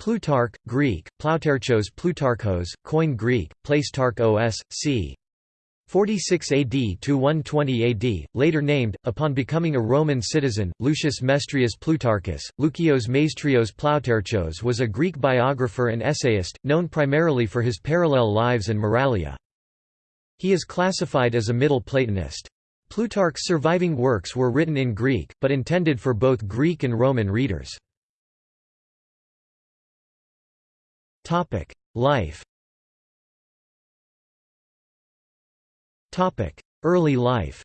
Plutarch, Greek, Plautarchos Plutarchos, Koine Greek, Placetarch c. 46 AD to 120 AD, later named, upon becoming a Roman citizen, Lucius Mestrius Plutarchus. Lukios Maestrios Plautarchos was a Greek biographer and essayist, known primarily for his parallel lives and Moralia. He is classified as a Middle Platonist. Plutarch's surviving works were written in Greek, but intended for both Greek and Roman readers. Life Topic: Early life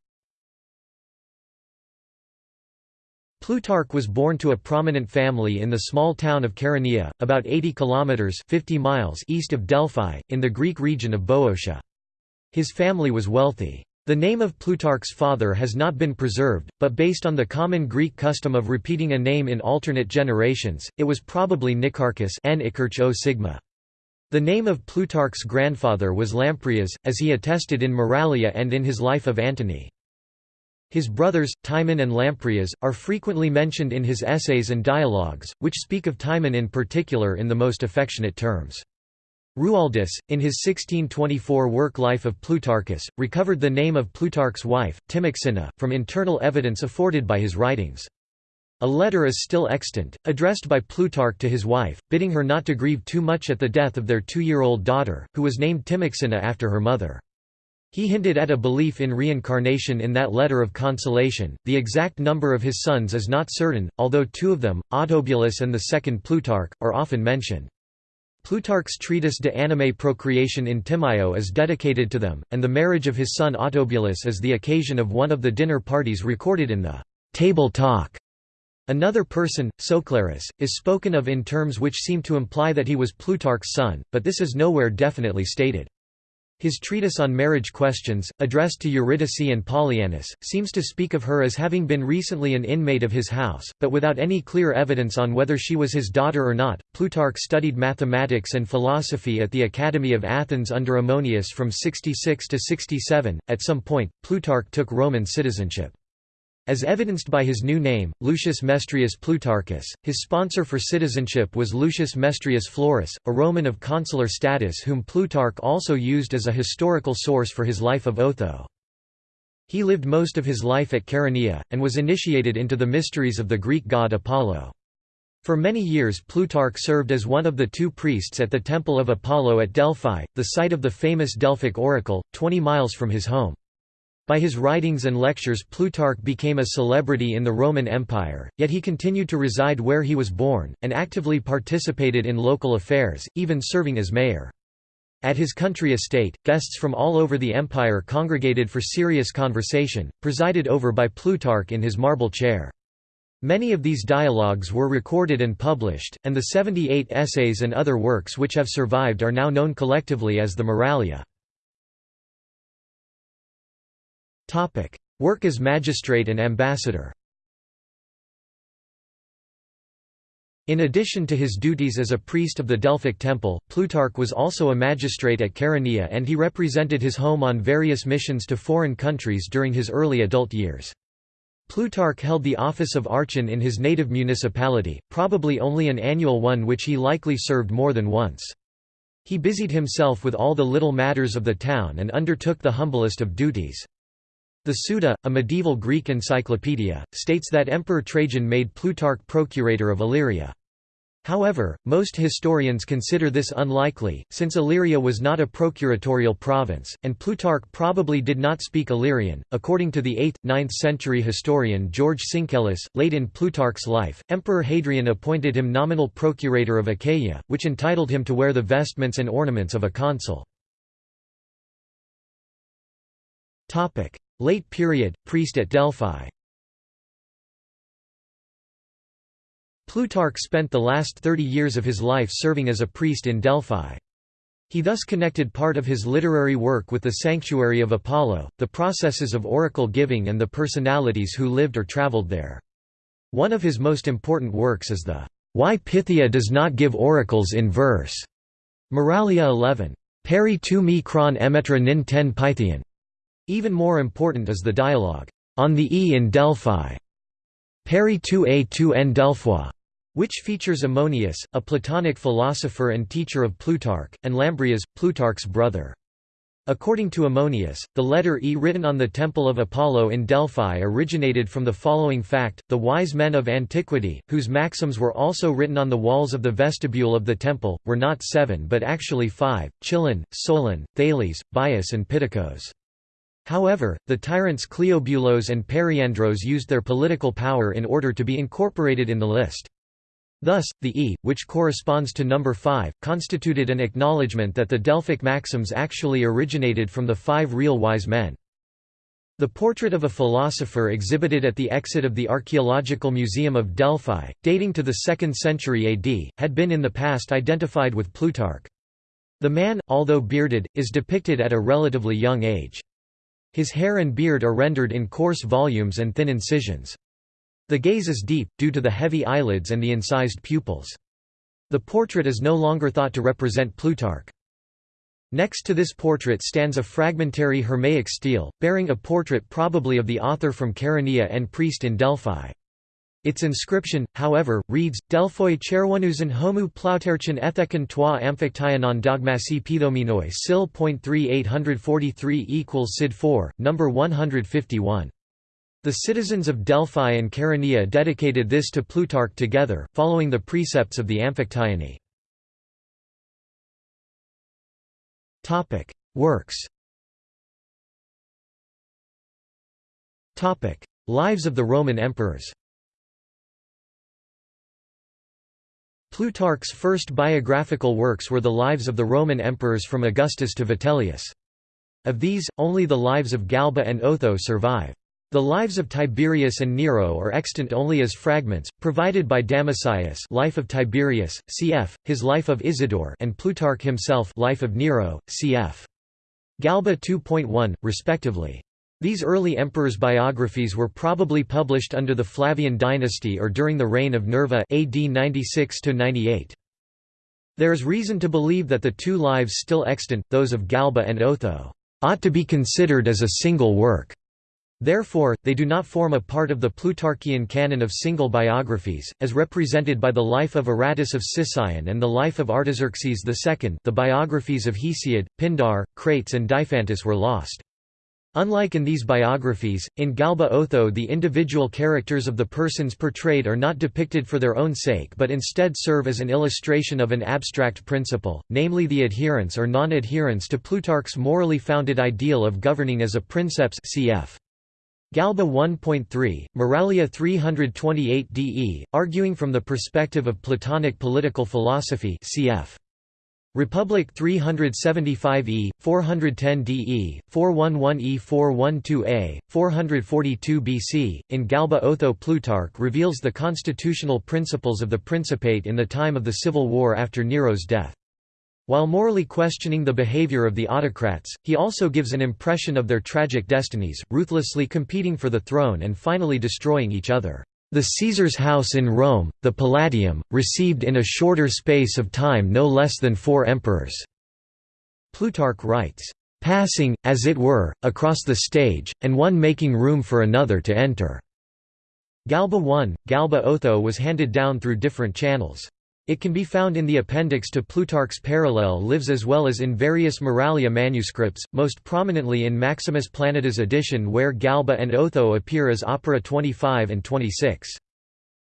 Plutarch was born to a prominent family in the small town of Chaeronea, about 80 kilometers 50 miles east of Delphi, in the Greek region of Boeotia. His family was wealthy. The name of Plutarch's father has not been preserved, but based on the common Greek custom of repeating a name in alternate generations, it was probably Nicarchus. The name of Plutarch's grandfather was Lamprias, as he attested in Moralia and in his Life of Antony. His brothers, Timon and Lamprias, are frequently mentioned in his essays and dialogues, which speak of Timon in particular in the most affectionate terms. Rualdus, in his 1624 work Life of Plutarchus, recovered the name of Plutarch's wife, Timoxena, from internal evidence afforded by his writings. A letter is still extant, addressed by Plutarch to his wife, bidding her not to grieve too much at the death of their two-year-old daughter, who was named Timoxena after her mother. He hinted at a belief in reincarnation in that letter of consolation. The exact number of his sons is not certain, although two of them, Autobulus and the second Plutarch, are often mentioned. Plutarch's treatise De Animae Procreatione in Timaeo is dedicated to them, and the marriage of his son Autobulus is the occasion of one of the dinner parties recorded in the Table Talk Another person, Soclarus, is spoken of in terms which seem to imply that he was Plutarch's son, but this is nowhere definitely stated. His treatise on marriage questions, addressed to Eurydice and Pollianus, seems to speak of her as having been recently an inmate of his house, but without any clear evidence on whether she was his daughter or not. Plutarch studied mathematics and philosophy at the Academy of Athens under Ammonius from 66 to 67. At some point, Plutarch took Roman citizenship. As evidenced by his new name, Lucius Mestrius Plutarchus, his sponsor for citizenship was Lucius Mestrius Florus, a Roman of consular status whom Plutarch also used as a historical source for his life of Otho. He lived most of his life at Chaeronea, and was initiated into the mysteries of the Greek god Apollo. For many years Plutarch served as one of the two priests at the Temple of Apollo at Delphi, the site of the famous Delphic oracle, 20 miles from his home. By his writings and lectures Plutarch became a celebrity in the Roman Empire, yet he continued to reside where he was born, and actively participated in local affairs, even serving as mayor. At his country estate, guests from all over the empire congregated for serious conversation, presided over by Plutarch in his marble chair. Many of these dialogues were recorded and published, and the 78 essays and other works which have survived are now known collectively as the Moralia. Topic: Work as magistrate and ambassador. In addition to his duties as a priest of the Delphic temple, Plutarch was also a magistrate at Chaeronea and he represented his home on various missions to foreign countries during his early adult years. Plutarch held the office of archon in his native municipality, probably only an annual one which he likely served more than once. He busied himself with all the little matters of the town and undertook the humblest of duties. The Suda, a medieval Greek encyclopedia, states that Emperor Trajan made Plutarch procurator of Illyria. However, most historians consider this unlikely, since Illyria was not a procuratorial province, and Plutarch probably did not speak Illyrian. According to the 8th 9th century historian George Syncellus, late in Plutarch's life, Emperor Hadrian appointed him nominal procurator of Achaia, which entitled him to wear the vestments and ornaments of a consul. Late period, priest at Delphi Plutarch spent the last 30 years of his life serving as a priest in Delphi. He thus connected part of his literary work with the sanctuary of Apollo, the processes of oracle giving and the personalities who lived or traveled there. One of his most important works is the Why Pythia Does Not Give Oracles in Verse, Moralia 11. Peri tu me cron emetra nin ten Pythian. Even more important is the dialogue, "'On the E in Delphi' Peri tu a tu en Delphois' which features Ammonius, a Platonic philosopher and teacher of Plutarch, and Lamprias, Plutarch's brother. According to Ammonius, the letter E written on the Temple of Apollo in Delphi originated from the following fact, the wise men of antiquity, whose maxims were also written on the walls of the vestibule of the temple, were not seven but actually five, Chilon, Solon, Thales, Bias and Pittacos. However, the tyrants Cleobulos and Periandros used their political power in order to be incorporated in the list. Thus, the E, which corresponds to number 5, constituted an acknowledgement that the Delphic maxims actually originated from the five real wise men. The portrait of a philosopher exhibited at the exit of the Archaeological Museum of Delphi, dating to the 2nd century AD, had been in the past identified with Plutarch. The man, although bearded, is depicted at a relatively young age. His hair and beard are rendered in coarse volumes and thin incisions. The gaze is deep, due to the heavy eyelids and the incised pupils. The portrait is no longer thought to represent Plutarch. Next to this portrait stands a fragmentary Hermaic stele, bearing a portrait probably of the author from Chaeronea and priest in Delphi. Its inscription, however, reads, Delphoi cherwanusan homu plauterchin ethekon toi amphictyanon dogmasi pedominoi sil. 3843 equals Sid 4, number 151. The citizens of Delphi and Chaeronea dedicated this to Plutarch together, following the precepts of the Amphictyony. Works Lives of the Roman emperors Plutarch's first biographical works were the lives of the Roman emperors from Augustus to Vitellius. Of these, only the lives of Galba and Otho survive. The lives of Tiberius and Nero are extant only as fragments, provided by Damascius Life of Tiberius, cf. his Life of Isidore and Plutarch himself Life of Nero, cf. Galba 2.1, respectively. These early emperors' biographies were probably published under the Flavian dynasty or during the reign of Nerva AD 96 -98. There is reason to believe that the two lives still extant, those of Galba and Otho, ought to be considered as a single work. Therefore, they do not form a part of the Plutarchian canon of single biographies, as represented by the life of Aratus of Sicyon and the life of Artaxerxes II the biographies of Hesiod, Pindar, Crates and Diophantus were lost. Unlike in these biographies, in Galba Otho the individual characters of the persons portrayed are not depicted for their own sake but instead serve as an illustration of an abstract principle, namely the adherence or non-adherence to Plutarch's morally founded ideal of governing as a princeps cf. Galba 1.3, Moralia 328 de, arguing from the perspective of Platonic political philosophy cf. Republic 375e, 410 de, 411e 412a, 442 BC, in Galba Otho Plutarch reveals the constitutional principles of the Principate in the time of the civil war after Nero's death. While morally questioning the behavior of the autocrats, he also gives an impression of their tragic destinies, ruthlessly competing for the throne and finally destroying each other. The Caesar's house in Rome, the Palatium, received in a shorter space of time no less than four emperors." Plutarch writes, "...passing, as it were, across the stage, and one making room for another to enter." Galba I, Galba Otho was handed down through different channels. It can be found in the appendix to Plutarch's Parallel Lives as well as in various Moralia manuscripts, most prominently in Maximus Planudes' edition where Galba and Otho appear as opera 25 and 26.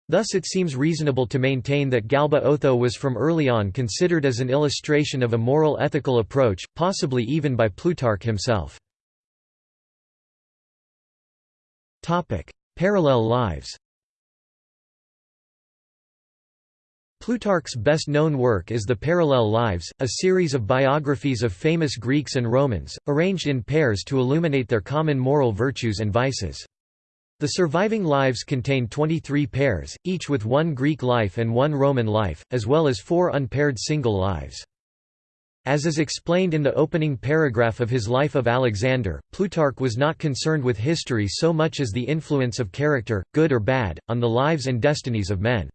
Thus it seems reasonable to maintain that Galba Otho was from early on considered as an illustration of a moral ethical approach, possibly even by Plutarch himself. Parallel lives Plutarch's best-known work is the Parallel Lives, a series of biographies of famous Greeks and Romans, arranged in pairs to illuminate their common moral virtues and vices. The surviving lives contain 23 pairs, each with one Greek life and one Roman life, as well as four unpaired single lives. As is explained in the opening paragraph of his Life of Alexander, Plutarch was not concerned with history so much as the influence of character, good or bad, on the lives and destinies of men.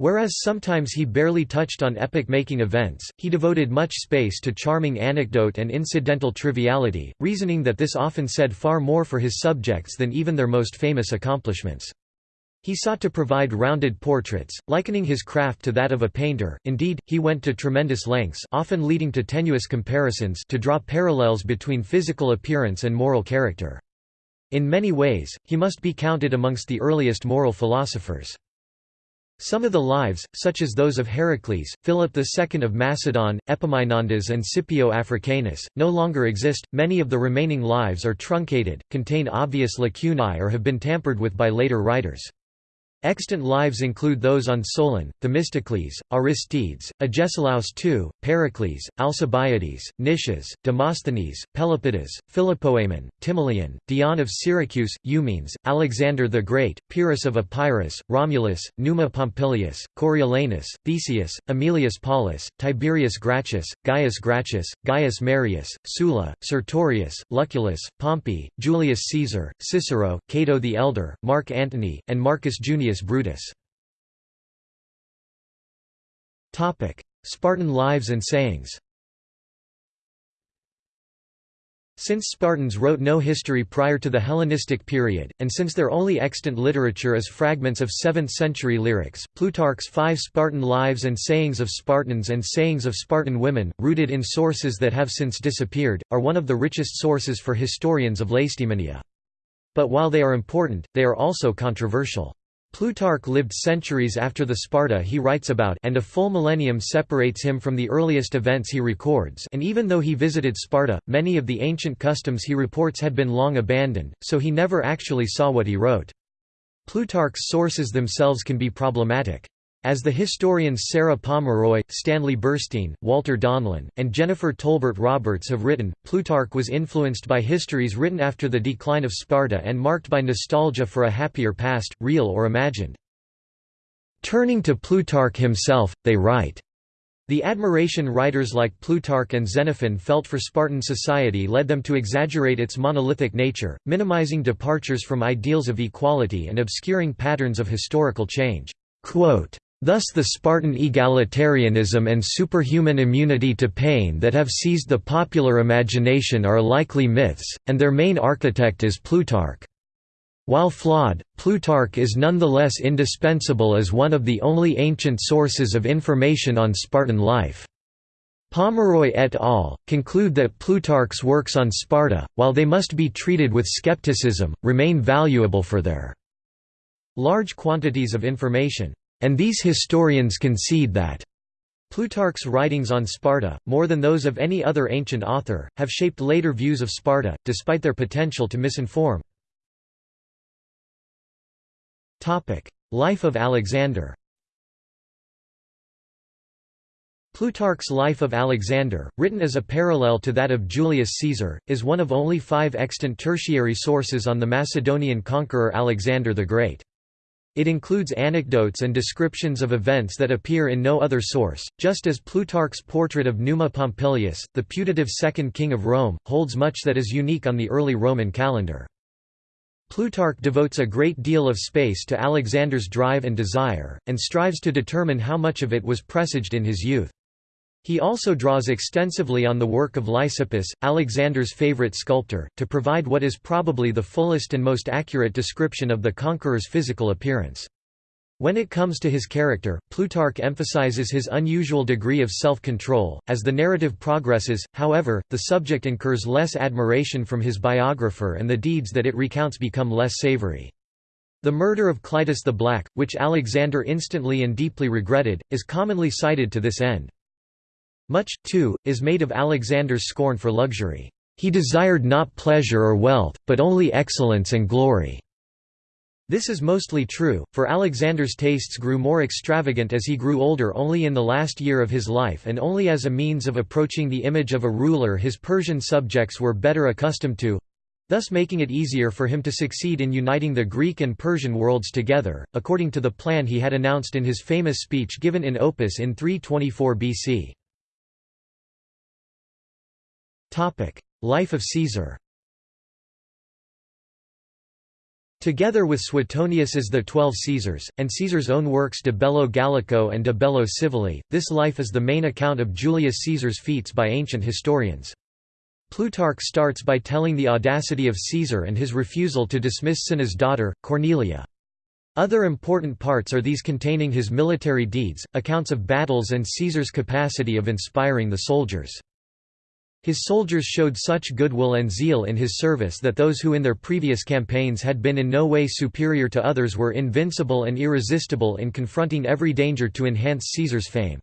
Whereas sometimes he barely touched on epoch-making events, he devoted much space to charming anecdote and incidental triviality, reasoning that this often said far more for his subjects than even their most famous accomplishments. He sought to provide rounded portraits, likening his craft to that of a painter, indeed, he went to tremendous lengths often leading to tenuous comparisons to draw parallels between physical appearance and moral character. In many ways, he must be counted amongst the earliest moral philosophers. Some of the lives, such as those of Heracles, Philip II of Macedon, Epaminondas and Scipio Africanus, no longer exist. Many of the remaining lives are truncated, contain obvious lacunae or have been tampered with by later writers. Extant lives include those on Solon, Themistocles, Aristides, Agesilaus II, Pericles, Alcibiades, Nicias, Demosthenes, Pelopidas, Philopoemen, Timoleon, Dion of Syracuse, Eumenes, Alexander the Great, Pyrrhus of Epirus, Romulus, Numa Pompilius, Coriolanus, Theseus, Aemilius Paulus, Tiberius Gracchus, Gaius Gracchus, Gaius Marius, Sulla, Sertorius, Lucullus, Pompey, Julius Caesar, Cicero, Cato the Elder, Mark Antony, and Marcus Junius Brutus. Spartan lives and sayings Since Spartans wrote no history prior to the Hellenistic period, and since their only extant literature is fragments of 7th-century lyrics, Plutarch's five Spartan lives and sayings of Spartans and sayings of Spartan women, rooted in sources that have since disappeared, are one of the richest sources for historians of Lacedaemonia. But while they are important, they are also controversial. Plutarch lived centuries after the Sparta he writes about and a full millennium separates him from the earliest events he records and even though he visited Sparta, many of the ancient customs he reports had been long abandoned, so he never actually saw what he wrote. Plutarch's sources themselves can be problematic. As the historians Sarah Pomeroy, Stanley Burstein, Walter Donlan, and Jennifer Tolbert Roberts have written, Plutarch was influenced by histories written after the decline of Sparta and marked by nostalgia for a happier past, real or imagined. Turning to Plutarch himself, they write, the admiration writers like Plutarch and Xenophon felt for Spartan society led them to exaggerate its monolithic nature, minimizing departures from ideals of equality and obscuring patterns of historical change. Quote, Thus the Spartan egalitarianism and superhuman immunity to pain that have seized the popular imagination are likely myths, and their main architect is Plutarch. While flawed, Plutarch is nonetheless indispensable as one of the only ancient sources of information on Spartan life. Pomeroy et al. conclude that Plutarch's works on Sparta, while they must be treated with skepticism, remain valuable for their large quantities of information. And these historians concede that Plutarch's writings on Sparta, more than those of any other ancient author, have shaped later views of Sparta, despite their potential to misinform. Life of Alexander Plutarch's Life of Alexander, written as a parallel to that of Julius Caesar, is one of only five extant tertiary sources on the Macedonian conqueror Alexander the Great. It includes anecdotes and descriptions of events that appear in no other source, just as Plutarch's portrait of Numa Pompilius, the putative second king of Rome, holds much that is unique on the early Roman calendar. Plutarch devotes a great deal of space to Alexander's drive and desire, and strives to determine how much of it was presaged in his youth. He also draws extensively on the work of Lysippus, Alexander's favorite sculptor, to provide what is probably the fullest and most accurate description of the conqueror's physical appearance. When it comes to his character, Plutarch emphasizes his unusual degree of self-control. As the narrative progresses, however, the subject incurs less admiration from his biographer and the deeds that it recounts become less savory. The murder of Clitus the Black, which Alexander instantly and deeply regretted, is commonly cited to this end. Much, too, is made of Alexander's scorn for luxury. He desired not pleasure or wealth, but only excellence and glory. This is mostly true, for Alexander's tastes grew more extravagant as he grew older only in the last year of his life and only as a means of approaching the image of a ruler his Persian subjects were better accustomed to thus making it easier for him to succeed in uniting the Greek and Persian worlds together, according to the plan he had announced in his famous speech given in Opis in 324 BC. Life of Caesar Together with Suetonius's The Twelve Caesars, and Caesar's own works De Bello Gallico and De Bello Civili, this life is the main account of Julius Caesar's feats by ancient historians. Plutarch starts by telling the audacity of Caesar and his refusal to dismiss Cinna's daughter, Cornelia. Other important parts are these containing his military deeds, accounts of battles and Caesar's capacity of inspiring the soldiers. His soldiers showed such goodwill and zeal in his service that those who in their previous campaigns had been in no way superior to others were invincible and irresistible in confronting every danger to enhance Caesar's fame.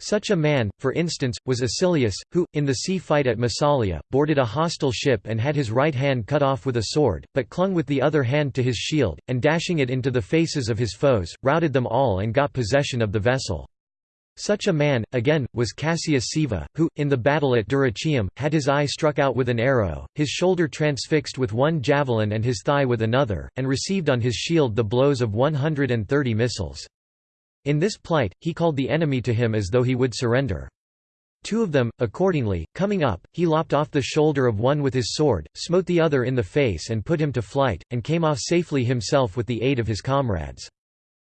Such a man, for instance, was Acilius, who, in the sea fight at Massalia, boarded a hostile ship and had his right hand cut off with a sword, but clung with the other hand to his shield, and dashing it into the faces of his foes, routed them all and got possession of the vessel. Such a man, again, was Cassius Scaeva, who, in the battle at Dyrrhachium, had his eye struck out with an arrow, his shoulder transfixed with one javelin and his thigh with another, and received on his shield the blows of one hundred and thirty missiles. In this plight, he called the enemy to him as though he would surrender. Two of them, accordingly, coming up, he lopped off the shoulder of one with his sword, smote the other in the face and put him to flight, and came off safely himself with the aid of his comrades.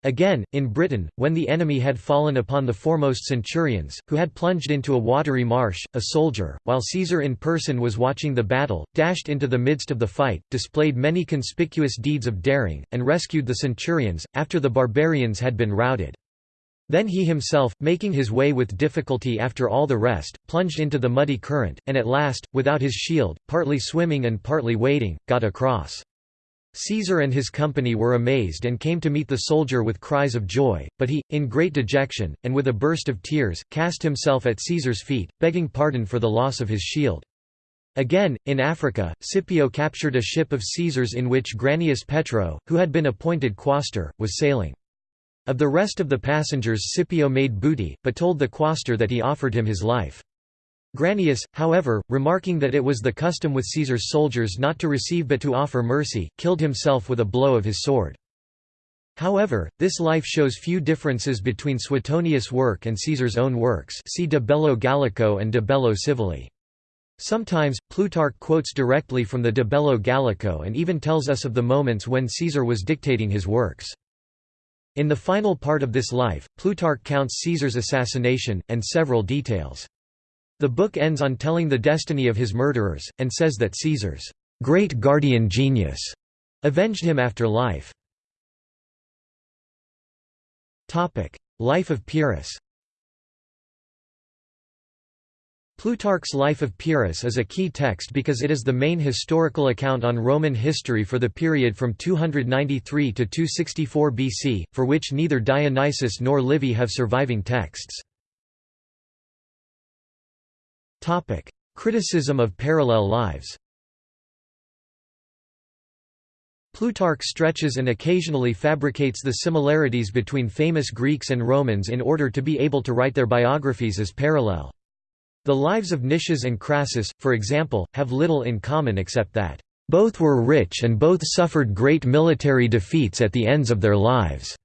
Again, in Britain, when the enemy had fallen upon the foremost centurions, who had plunged into a watery marsh, a soldier, while Caesar in person was watching the battle, dashed into the midst of the fight, displayed many conspicuous deeds of daring, and rescued the centurions, after the barbarians had been routed. Then he himself, making his way with difficulty after all the rest, plunged into the muddy current, and at last, without his shield, partly swimming and partly wading, got across. Caesar and his company were amazed and came to meet the soldier with cries of joy, but he, in great dejection, and with a burst of tears, cast himself at Caesar's feet, begging pardon for the loss of his shield. Again, in Africa, Scipio captured a ship of Caesar's in which Granius Petro, who had been appointed quaestor, was sailing. Of the rest of the passengers Scipio made booty, but told the quaestor that he offered him his life. Granius, however, remarking that it was the custom with Caesar's soldiers not to receive but to offer mercy, killed himself with a blow of his sword. However, this life shows few differences between Suetonius' work and Caesar's own works see De Bello Gallico and De Bello Civili. Sometimes, Plutarch quotes directly from the De Bello Gallico and even tells us of the moments when Caesar was dictating his works. In the final part of this life, Plutarch counts Caesar's assassination, and several details. The book ends on telling the destiny of his murderers, and says that Caesar's great guardian genius avenged him after life. Life of Pyrrhus Plutarch's Life of Pyrrhus is a key text because it is the main historical account on Roman history for the period from 293 to 264 BC, for which neither Dionysius nor Livy have surviving texts. Criticism of parallel lives Plutarch stretches and occasionally fabricates the similarities between famous Greeks and Romans in order to be able to write their biographies as parallel. The lives of Nicias and Crassus, for example, have little in common except that, "...both were rich and both suffered great military defeats at the ends of their lives."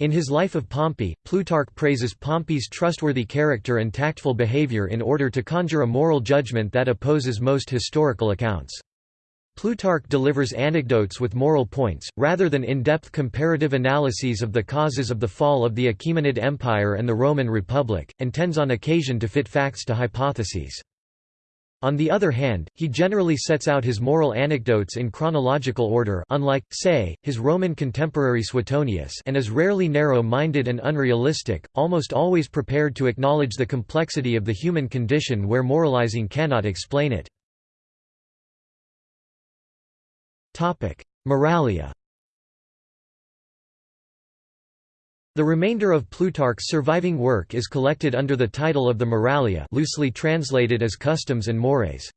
In his Life of Pompey, Plutarch praises Pompey's trustworthy character and tactful behavior in order to conjure a moral judgment that opposes most historical accounts. Plutarch delivers anecdotes with moral points, rather than in-depth comparative analyses of the causes of the fall of the Achaemenid Empire and the Roman Republic, and tends on occasion to fit facts to hypotheses. On the other hand, he generally sets out his moral anecdotes in chronological order unlike, say, his Roman contemporary Suetonius and is rarely narrow-minded and unrealistic, almost always prepared to acknowledge the complexity of the human condition where moralizing cannot explain it. Moralia The remainder of Plutarch's surviving work is collected under the title of the Moralia loosely translated as Customs and Mores.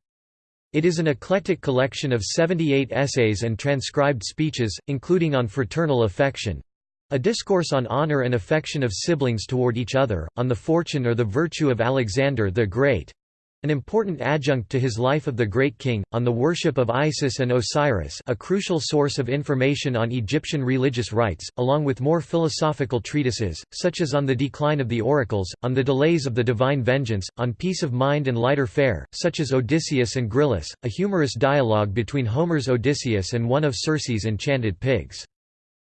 It is an eclectic collection of 78 essays and transcribed speeches, including on fraternal affection—a discourse on honor and affection of siblings toward each other, on the fortune or the virtue of Alexander the Great, an important adjunct to his life of the Great King, on the worship of Isis and Osiris a crucial source of information on Egyptian religious rites, along with more philosophical treatises, such as on the decline of the oracles, on the delays of the divine vengeance, on peace of mind and lighter fare, such as Odysseus and Gryllus, a humorous dialogue between Homer's Odysseus and one of Circe's enchanted pigs.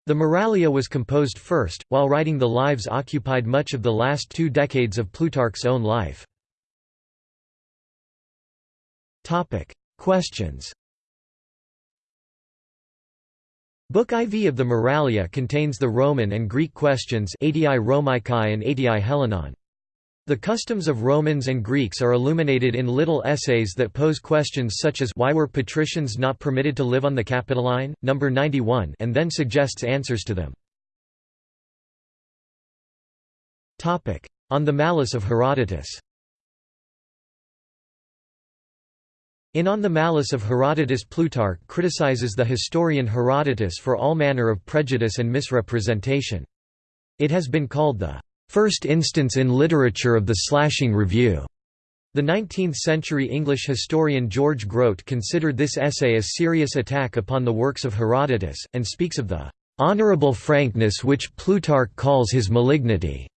The Moralia was composed first, while writing the lives occupied much of the last two decades of Plutarch's own life. Topic: Questions. Book IV of the Moralia contains the Roman and Greek questions Adii Romicae and Adii Hellenon. The customs of Romans and Greeks are illuminated in little essays that pose questions such as why were patricians not permitted to live on the Capitoline, number 91, and then suggests answers to them. On the malice of Herodotus. In On the Malice of Herodotus Plutarch criticizes the historian Herodotus for all manner of prejudice and misrepresentation. It has been called the first instance in literature of the slashing review. The 19th-century English historian George Grote considered this essay a serious attack upon the works of Herodotus, and speaks of the "...honorable frankness which Plutarch calls his malignity."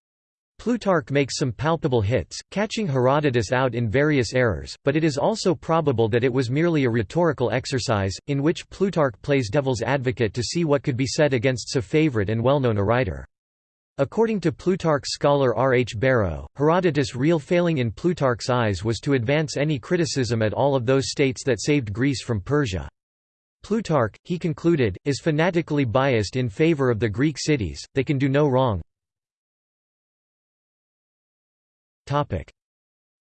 Plutarch makes some palpable hits, catching Herodotus out in various errors, but it is also probable that it was merely a rhetorical exercise, in which Plutarch plays devil's advocate to see what could be said against so favorite and well-known a writer. According to Plutarch scholar R. H. Barrow, Herodotus' real failing in Plutarch's eyes was to advance any criticism at all of those states that saved Greece from Persia. Plutarch, he concluded, is fanatically biased in favor of the Greek cities, they can do no wrong,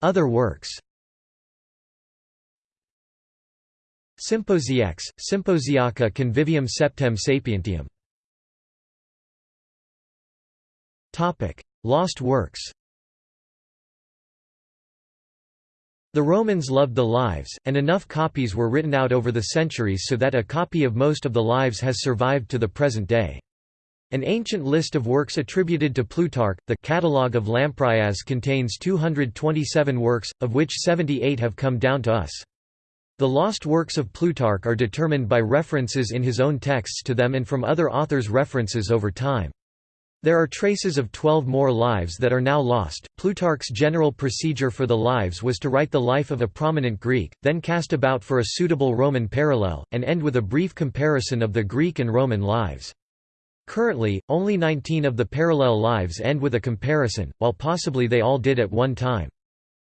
Other works. Symposiacs, Symposiaca Convivium Septem Sapientium. Lost works. The Romans loved the Lives, and enough copies were written out over the centuries so that a copy of most of the Lives has survived to the present day. An ancient list of works attributed to Plutarch, the Catalogue of Lamprias contains 227 works, of which 78 have come down to us. The lost works of Plutarch are determined by references in his own texts to them and from other authors' references over time. There are traces of twelve more lives that are now lost. Plutarch's general procedure for the lives was to write the life of a prominent Greek, then cast about for a suitable Roman parallel, and end with a brief comparison of the Greek and Roman lives. Currently, only 19 of the parallel lives end with a comparison, while possibly they all did at one time.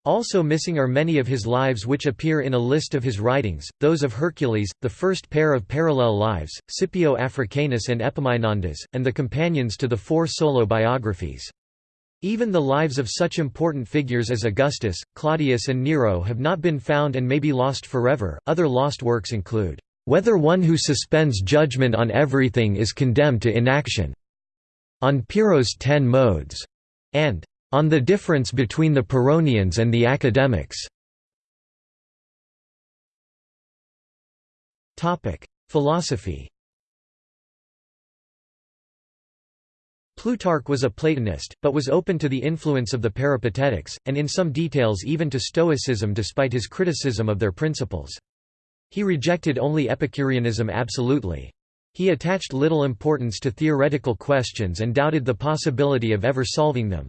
Also missing are many of his lives which appear in a list of his writings, those of Hercules, the first pair of parallel lives, Scipio Africanus and Epaminondas, and the companions to the four solo biographies. Even the lives of such important figures as Augustus, Claudius, and Nero have not been found and may be lost forever. Other lost works include whether one who suspends judgment on everything is condemned to inaction. On Pyrrho's Ten Modes, and on the difference between the Pyrrhonians and the academics. Philosophy Plutarch was a Platonist, but was open to the influence of the Peripatetics, and in some details even to Stoicism despite his criticism of their principles. He rejected only Epicureanism absolutely. He attached little importance to theoretical questions and doubted the possibility of ever solving them.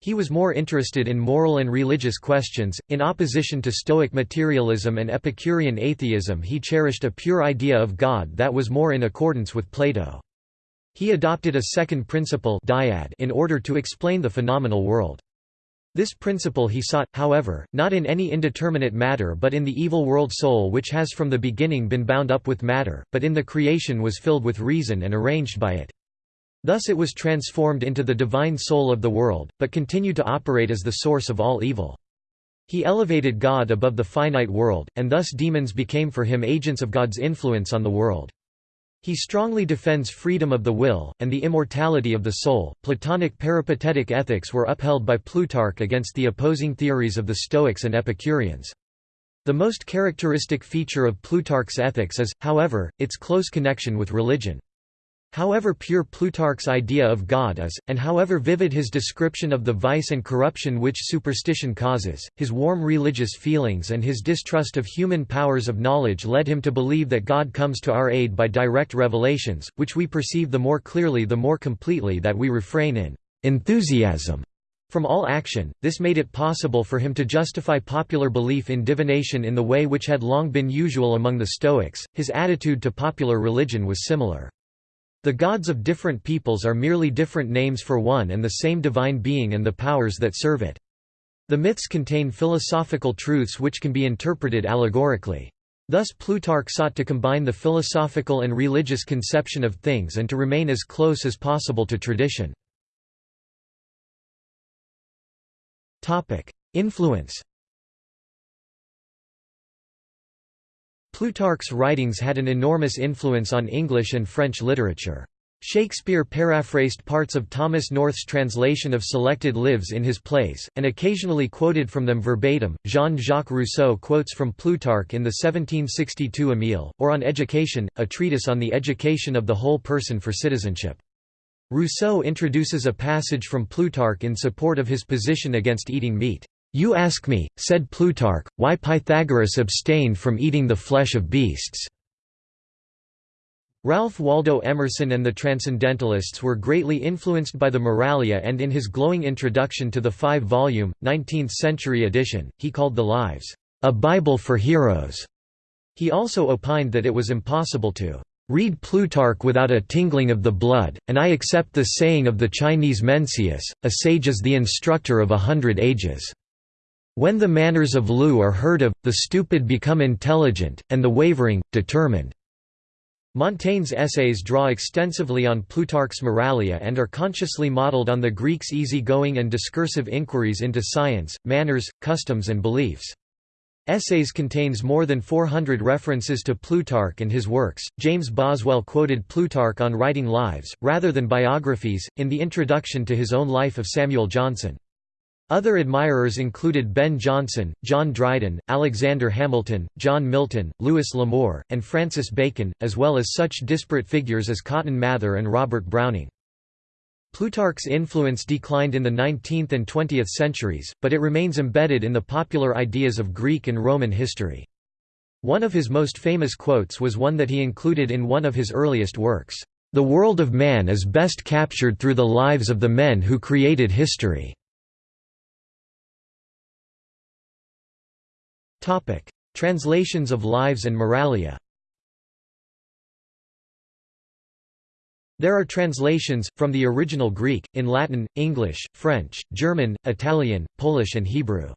He was more interested in moral and religious questions. In opposition to Stoic materialism and Epicurean atheism, he cherished a pure idea of God that was more in accordance with Plato. He adopted a second principle dyad in order to explain the phenomenal world. This principle he sought, however, not in any indeterminate matter but in the evil world soul which has from the beginning been bound up with matter, but in the creation was filled with reason and arranged by it. Thus it was transformed into the divine soul of the world, but continued to operate as the source of all evil. He elevated God above the finite world, and thus demons became for him agents of God's influence on the world. He strongly defends freedom of the will, and the immortality of the soul. Platonic peripatetic ethics were upheld by Plutarch against the opposing theories of the Stoics and Epicureans. The most characteristic feature of Plutarch's ethics is, however, its close connection with religion. However pure Plutarch's idea of God is, and however vivid his description of the vice and corruption which superstition causes, his warm religious feelings and his distrust of human powers of knowledge led him to believe that God comes to our aid by direct revelations, which we perceive the more clearly the more completely that we refrain in enthusiasm from all action. This made it possible for him to justify popular belief in divination in the way which had long been usual among the Stoics. His attitude to popular religion was similar. The gods of different peoples are merely different names for one and the same divine being and the powers that serve it. The myths contain philosophical truths which can be interpreted allegorically. Thus Plutarch sought to combine the philosophical and religious conception of things and to remain as close as possible to tradition. Influence Plutarch's writings had an enormous influence on English and French literature. Shakespeare paraphrased parts of Thomas North's translation of selected lives in his plays, and occasionally quoted from them verbatim. Jean Jacques Rousseau quotes from Plutarch in the 1762 Emile, or on Education, a treatise on the education of the whole person for citizenship. Rousseau introduces a passage from Plutarch in support of his position against eating meat. You ask me, said Plutarch, why Pythagoras abstained from eating the flesh of beasts. Ralph Waldo Emerson and the Transcendentalists were greatly influenced by the Moralia and in his glowing introduction to the five-volume, 19th-century edition, he called the Lives, "...a Bible for heroes." He also opined that it was impossible to Read Plutarch without a tingling of the blood, and I accept the saying of the Chinese Mencius, a sage is the instructor of a hundred ages. When the manners of Lu are heard of, the stupid become intelligent, and the wavering, determined. Montaigne's essays draw extensively on Plutarch's Moralia and are consciously modeled on the Greeks' easy-going and discursive inquiries into science, manners, customs and beliefs. Essays contains more than 400 references to Plutarch and his works. James Boswell quoted Plutarch on writing lives, rather than biographies, in the introduction to his own life of Samuel Johnson. Other admirers included Ben Jonson, John Dryden, Alexander Hamilton, John Milton, Louis L'Amour, and Francis Bacon, as well as such disparate figures as Cotton Mather and Robert Browning. Plutarch's influence declined in the 19th and 20th centuries, but it remains embedded in the popular ideas of Greek and Roman history. One of his most famous quotes was one that he included in one of his earliest works, "...the world of man is best captured through the lives of the men who created history." Translations of Lives and Moralia There are translations, from the original Greek, in Latin, English, French, German, Italian, Polish and Hebrew.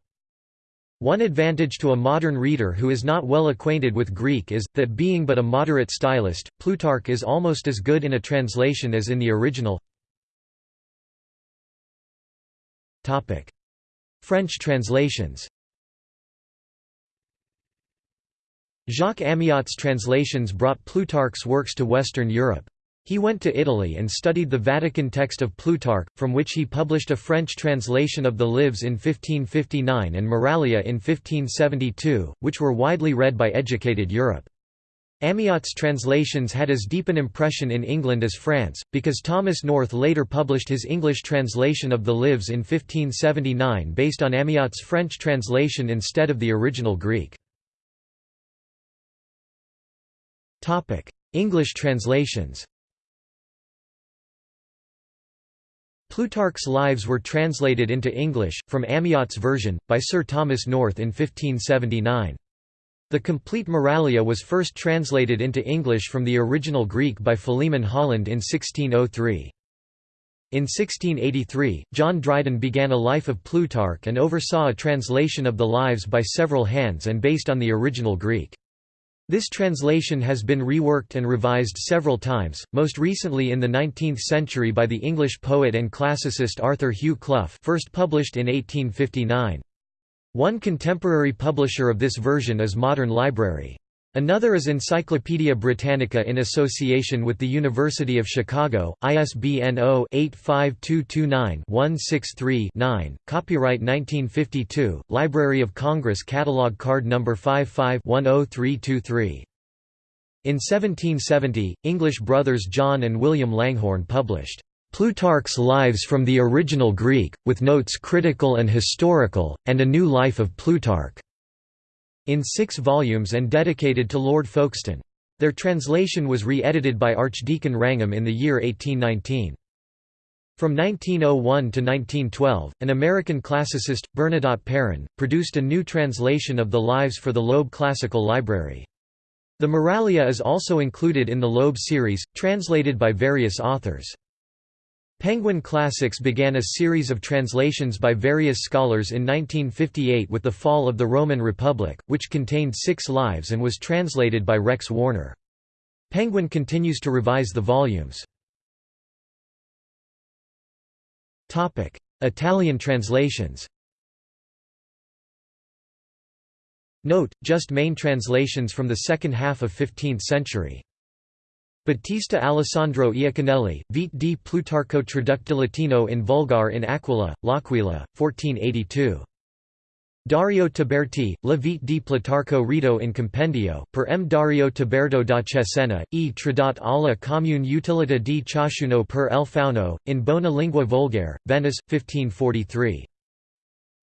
One advantage to a modern reader who is not well acquainted with Greek is, that being but a moderate stylist, Plutarch is almost as good in a translation as in the original. French translations Jacques Amyot's translations brought Plutarch's works to Western Europe. He went to Italy and studied the Vatican text of Plutarch, from which he published a French translation of the Lives in 1559 and Moralia in 1572, which were widely read by educated Europe. Amyot's translations had as deep an impression in England as France, because Thomas North later published his English translation of the Lives in 1579 based on Amyot's French translation instead of the original Greek. English translations Plutarch's Lives were translated into English, from Amyot's version, by Sir Thomas North in 1579. The complete Moralia was first translated into English from the original Greek by Philemon Holland in 1603. In 1683, John Dryden began a life of Plutarch and oversaw a translation of the Lives by several hands and based on the original Greek. This translation has been reworked and revised several times, most recently in the 19th century by the English poet and classicist Arthur Hugh Clough first published in 1859. One contemporary publisher of this version is Modern Library. Another is Encyclopædia Britannica in association with the University of Chicago, ISBN 0-85229-163-9, copyright 1952, Library of Congress Catalog Card No. 55-10323. In 1770, English brothers John and William Langhorne published Plutarch's Lives from the Original Greek, with notes critical and historical, and a new life of Plutarch in six volumes and dedicated to Lord Folkestone. Their translation was re-edited by Archdeacon Wrangham in the year 1819. From 1901 to 1912, an American classicist, Bernadotte Perrin, produced a new translation of the Lives for the Loeb Classical Library. The Moralia is also included in the Loeb series, translated by various authors. Penguin Classics began a series of translations by various scholars in 1958 with the fall of the Roman Republic, which contained six lives and was translated by Rex Warner. Penguin continues to revise the volumes. Italian translations Note, just main translations from the second half of 15th century. Battista Alessandro Iaconelli, Vite di Plutarco traducto latino in Vulgar in Aquila, L'Aquila, 1482. Dario Tiberti, La vite di Plutarco Rito in Compendio, per M. Dario Tiberto da Cesena, e tradat alla comune utilità di ciascuno per el fauno, in bona lingua volgare, Venice, 1543.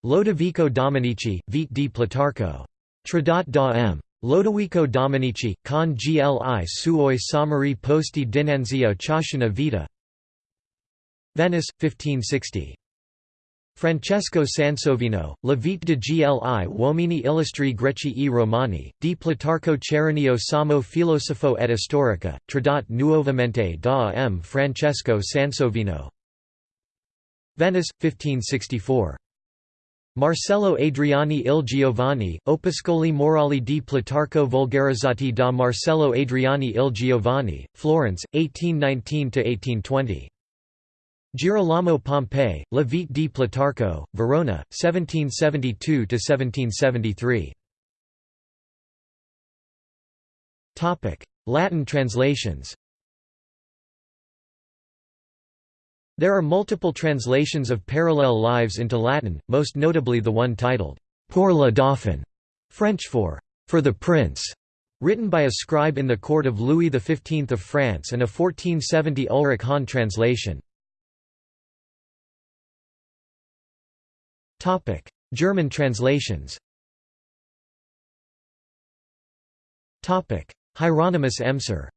Lodovico Dominici, Vite di Plutarco. Tradat da M. Lodovico Dominici, con gli suoi sommari posti dinanzi a ciascuna vita Venice, 1560. Francesco Sansovino, La vite de gli uomini illustri greci e romani, di Plutarco Cerenio Samo filosofo et storica, tradat nuovamente da M. Francesco Sansovino Venice, 1564. Marcello Adriani il Giovane, Opuscoli morali di Plutarco vulgarizzati da Marcello Adriani il Giovane, Florence, 1819–1820. Girolamo Pompei, La vite di Plutarco, Verona, 1772–1773. Latin translations There are multiple translations of parallel lives into Latin, most notably the one titled, Pour le Dauphin, French for, for the Prince, written by a scribe in the court of Louis XV of France and a 1470 Ulrich Hahn translation. German translations. Hieronymus Emser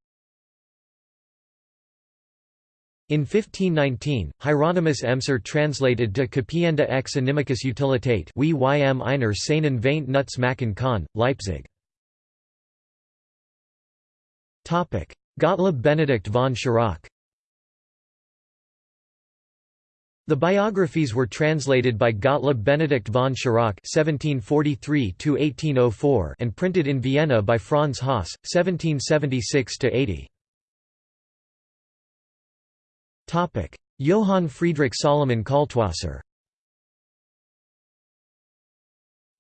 In 1519, Hieronymus Emser translated De Capienda ex Inimicis Utilitate wie ym einer seinen Veint Nuts machen kann, Leipzig. Gottlob Benedict von Schirach The biographies were translated by Gottlob Benedict von Schirach (1743–1804) and printed in Vienna by Franz Haas (1776–80). Johann Friedrich Salomon Kaltwasser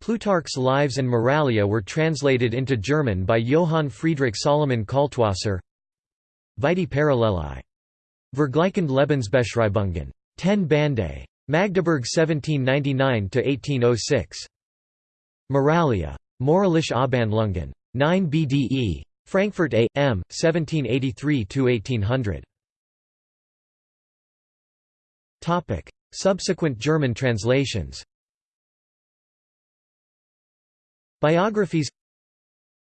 Plutarch's Lives and Moralia were translated into German by Johann Friedrich Salomon Kaltwasser Vitae Paralleli. Vergleichend Lebensbeschreibungen. 10 Bande. Magdeburg 1799–1806. Moralia. Moralische Abhandlungen. 9 BDE. Frankfurt A. M. 1783–1800. Topic: Subsequent German translations. Biographies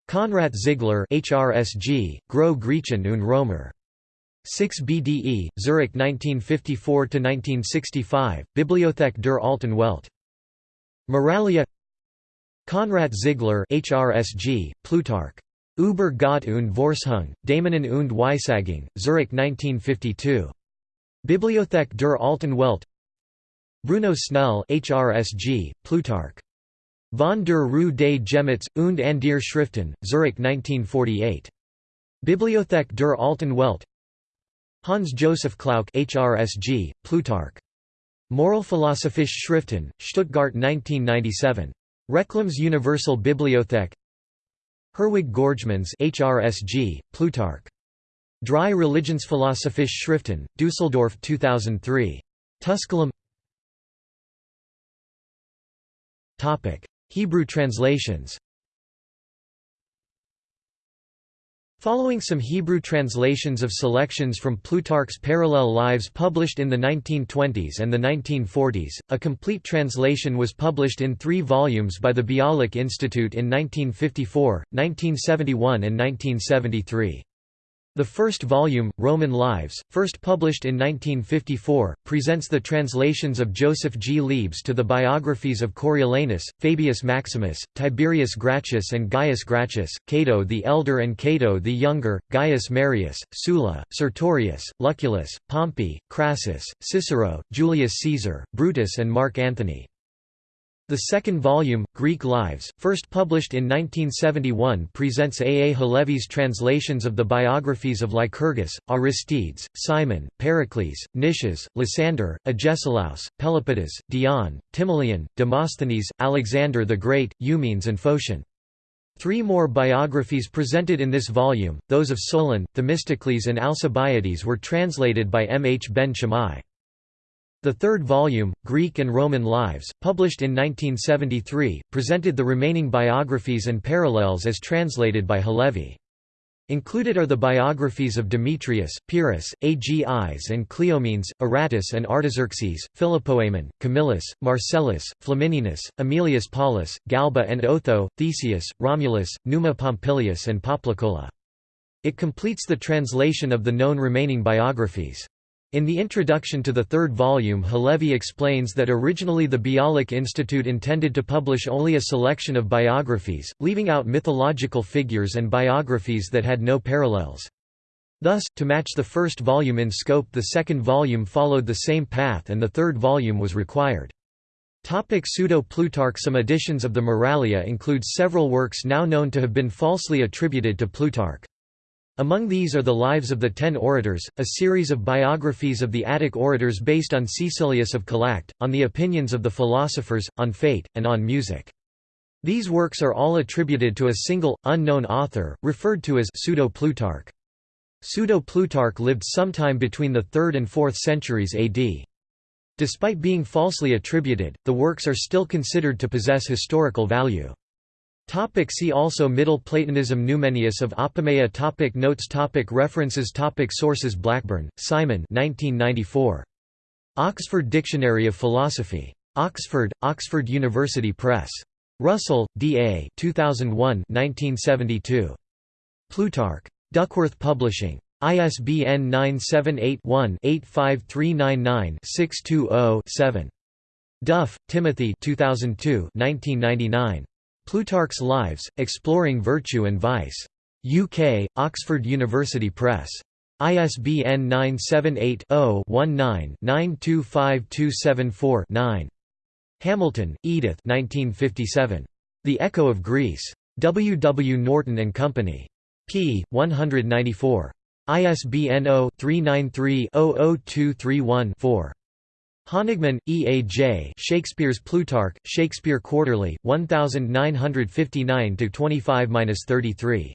Konrad Ziegler HRSG, Gro Griechen und Römer. 6 BDE, Zurich 1954–1965, Bibliothek der Alten Welt. Moralia Konrad Ziegler HRSG, Plutarch. Über Gott und Vorsehung, Dämonen und Weissagung, Zurich 1952. Bibliothek der Alten Welt Bruno Snell HRSG, Plutarch. Von der Rue des Gemüts und an der Schriften, Zurich 1948. Bibliothek der Alten Welt Hans Joseph Klauck HRSG, Plutarch. Moralphilosophische Schriften, Stuttgart 1997. Reclams Universal Bibliothek Herwig Görgemanns HRSG, Plutarch. Drei Religionsphilosophische Schriften, Düsseldorf 2003. Tusculum Hebrew translations Following some Hebrew translations of selections from Plutarch's parallel lives published in the 1920s and the 1940s, a complete translation was published in three volumes by the Bialik Institute in 1954, 1971 and 1973. The first volume, Roman Lives, first published in 1954, presents the translations of Joseph G. Liebes to the biographies of Coriolanus, Fabius Maximus, Tiberius Gracchus and Gaius Gracchus, Cato the Elder and Cato the Younger, Gaius Marius, Sulla, Sertorius, Lucullus, Pompey, Crassus, Cicero, Julius Caesar, Brutus and Mark Antony. The second volume, Greek Lives, first published in 1971 presents A. A. Halevi's translations of the biographies of Lycurgus, Aristides, Cimon, Pericles, Nicias, Lysander, Agesilaus, Pelopidas, Dion, Timoleon, Demosthenes, Alexander the Great, Eumenes and Phocion. Three more biographies presented in this volume, those of Solon, Themistocles and Alcibiades were translated by M. H. Ben Shammai. The third volume, Greek and Roman Lives, published in 1973, presented the remaining biographies and parallels as translated by Halevi. Included are the biographies of Demetrius, Pyrrhus, Agis and Cleomenes, Aratus and Artaxerxes, Philopoemen, Camillus, Marcellus, Flamininus, Aemilius Paulus, Galba and Otho, Theseus, Romulus, Numa Pompilius and Poplicola. It completes the translation of the known remaining biographies. In the introduction to the third volume Halevi explains that originally the Bialik Institute intended to publish only a selection of biographies, leaving out mythological figures and biographies that had no parallels. Thus, to match the first volume in scope the second volume followed the same path and the third volume was required. Pseudo-Plutarch Some editions of the Moralia include several works now known to have been falsely attributed to Plutarch. Among these are the Lives of the Ten Orators, a series of biographies of the Attic orators based on Caecilius of Calacte, on the opinions of the philosophers, on fate, and on music. These works are all attributed to a single, unknown author, referred to as Pseudo-Plutarch. Pseudo-Plutarch lived sometime between the 3rd and 4th centuries AD. Despite being falsely attributed, the works are still considered to possess historical value. Topic see also Middle Platonism Numenius of Apamea topic Notes topic References topic Sources Blackburn, Simon 1994. Oxford Dictionary of Philosophy. Oxford, Oxford University Press. Russell, D. A. 2001 1972. Plutarch. Duckworth Publishing. ISBN 978-1-85399-620-7. Duff, Timothy 2002 1999. Plutarch's Lives, Exploring Virtue and Vice. UK, Oxford University Press. ISBN 978-0-19-925274-9. Hamilton, Edith 1957. The Echo of Greece. W. W. Norton and Company. p. 194. ISBN 0-393-00231-4. Honigman, E. A. J. Shakespeare's Plutarch, Shakespeare Quarterly, 1959–25–33.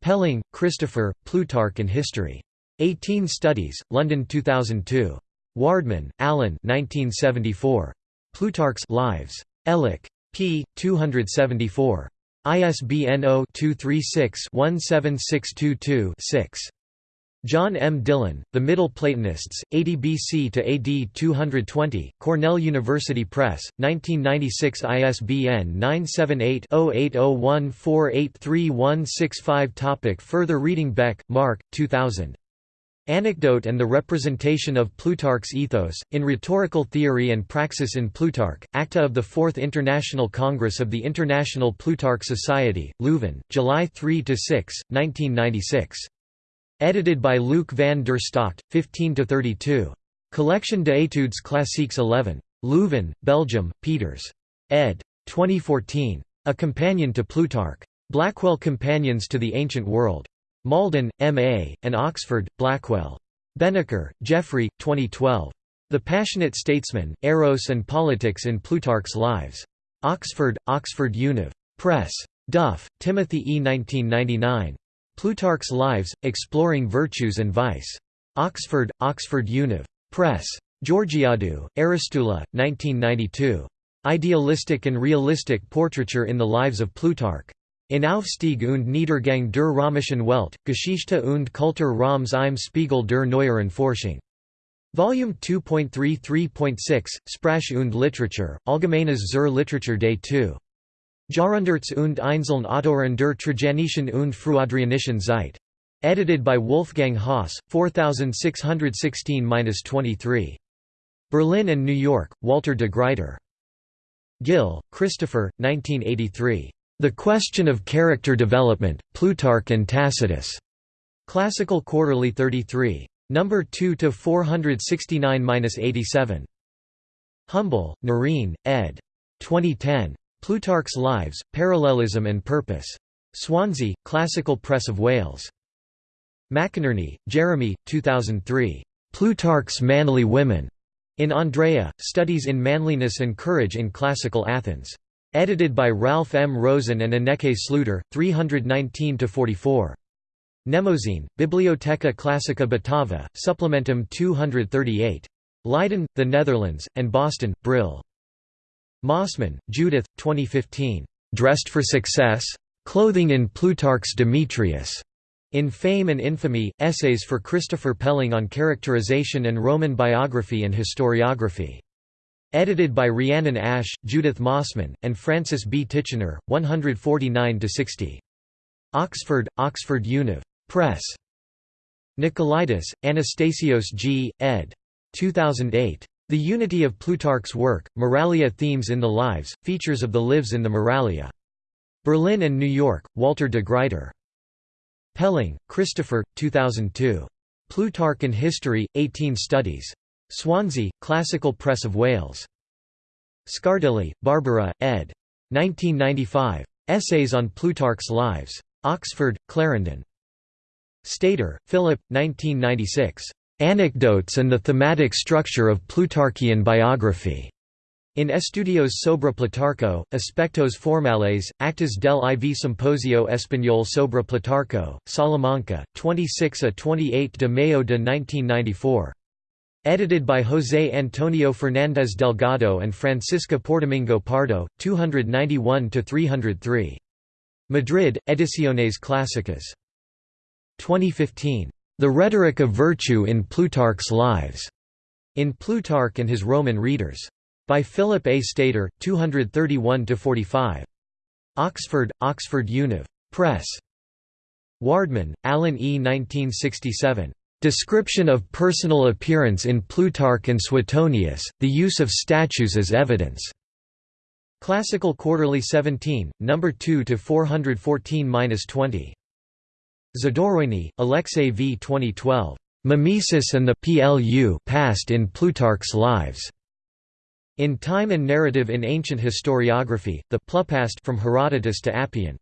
Pelling, Christopher, Plutarch and History. 18 Studies, London 2002. Wardman, Alan 1974. Plutarch's Lives. Elek. p. 274. ISBN 0-236-17622-6. John M. Dillon, The Middle Platonists, 80 BC to AD 220, Cornell University Press, 1996 ISBN 978-0801483165 Topic Further reading Beck, Mark, 2000. Anecdote and the Representation of Plutarch's Ethos, in Rhetorical Theory and Praxis in Plutarch, Acta of the Fourth International Congress of the International Plutarch Society, Leuven, July 3–6, 1996. Edited by Luc van der Stockt, 15–32. Collection d'études classiques 11. Leuven, Belgium, Peeters. ed. 2014. A Companion to Plutarch. Blackwell Companions to the Ancient World. Malden, M.A., and Oxford, Blackwell. Beneker, Jeffrey, 2012. The Passionate Statesman, Eros and Politics in Plutarch's Lives. Oxford, Oxford Univ. Press. Duff, Timothy E. 1999. Plutarch's Lives, Exploring Virtues and Vice. Oxford, Oxford Univ. Press. Georgiadou, Aristula, 1992. Idealistic and Realistic Portraiture in the Lives of Plutarch. In Aufstieg und Niedergang der römischen Welt, Geschichte und Kultur Roms im Spiegel der neueren Forschung. Volume 2.33.6, Sprache und Literature, Allgemeines zur Literatur Day 2. Jahrhunderts und Einzelne Autoren der Trajanischen und Frühadrianischen Zeit. Edited by Wolfgang Haase, 4616-23. Berlin and New York, Walter de Gruyter. Gill, Christopher, 1983. The Question of Character Development, Plutarch and Tacitus. Classical Quarterly 33. Number 2 to 469-87. Humble, Noreen, ed. 2010. Plutarch's Lives, Parallelism and Purpose. Swansea, Classical Press of Wales. McInerney, Jeremy, 2003. Plutarch's Manly Women. In Andreia, Studies in Manliness and Courage in Classical Athens. Edited by Ralph M. Rosen and Ineke Sluiter, 319–44. Mnemosyne, Bibliotheca Classica Batava, Supplementum 238. Leiden, the Netherlands, and Boston, Brill. Mossman, Judith, 2015. Dressed for Success? Clothing in Plutarch's Demetrius. In Fame and Infamy, Essays for Christopher Pelling on Characterization and Roman Biography and Historiography. Edited by Rhiannon Ash, Judith Mossman, and Francis B. Titchener, 149–60. Oxford, Oxford Univ. Press. Nikolaidis, Anastasios G., ed. 2008. The Unity of Plutarch's Work, Moralia Themes in the Lives, Features of the Lives in the Moralia. Berlin and New York, Walter de Gruyter. Pelling, Christopher, 2002. Plutarch and History, 18 Studies. Swansea, Classical Press of Wales. Scardigli, Barbara, ed. 1995. Essays on Plutarch's Lives. Oxford, Clarendon. Stadter, Philip, 1996. Anecdotes and the Thematic Structure of Plutarchian Biography. In Estudios sobre Plutarco, Aspectos Formales, Actas del IV Simposio Español sobre Plutarco, Salamanca, 26 a 28 de Mayo de 1994. Edited by José Antonio Fernández Delgado and Francisca Pordomingo Pardo, 291–303. Madrid, Ediciones Clásicas. 2015. The Rhetoric of Virtue in Plutarch's Lives. In Plutarch and His Roman Readers. By Philip A. Stadter, 231–45. Oxford, Oxford Univ. Press. Wardman, Alan E. 1967. Description of Personal Appearance in Plutarch and Suetonius, the Use of Statues as Evidence. Classical Quarterly 17, No. 2 to 414-20. Zadorojny, Alexei V. 2012. Mimesis and the Plupast in Plutarch's Lives. In Time and Narrative in Ancient Historiography, the Plupast from Herodotus to Appian.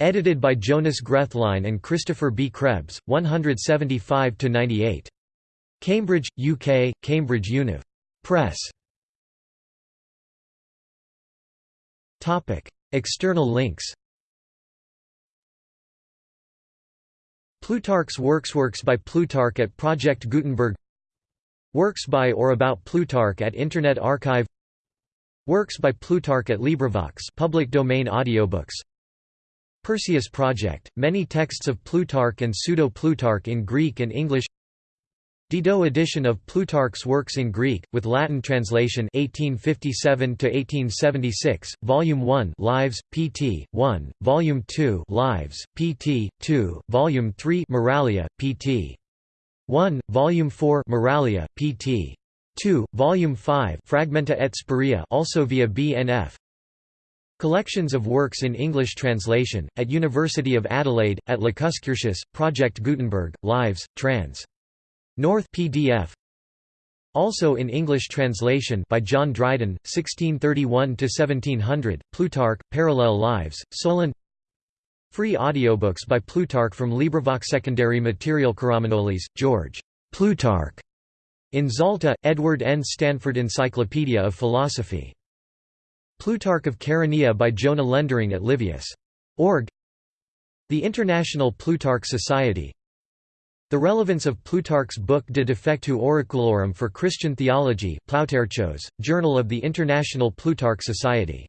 Edited by Jonas Grethlein and Christopher B. Krebs, 175–98. Cambridge, UK, Cambridge Univ. Press. External links Plutarch's Works Works by Plutarch at Project Gutenberg Works by or about Plutarch at Internet Archive Works by Plutarch at LibriVox public domain audiobooks. Perseus Project, many texts of Plutarch and Pseudo-Plutarch in Greek and English Didot edition of Plutarch's works in Greek, with Latin translation 1857–1876, Volume 1 Lives, pt. 1, Volume 2 Lives, pt. 2, Volume 3 Moralia, pt. 1, Volume 4 Moralia, pt. 2, Volume 5 Fragmenta et Spuria also via BNF Collections of works in English translation, at University of Adelaide, at Lacuscurtius, Project Gutenberg, Lives, trans. North PDF also in English translation by John Dryden, 1631 to 1700 Plutarch, Parallel Lives, Solon Free audiobooks by Plutarch from LibriVox Secondary Material Karamanolis, George. Plutarch. In Zalta, Edward N. Stanford Encyclopedia of Philosophy. Plutarch of Chaeronea by Jona Lendering at Livius.org The International Plutarch Society The relevance of Plutarch's book De Defectu Oraculorum for Christian Theology Ploutarchos, Journal of the International Plutarch Society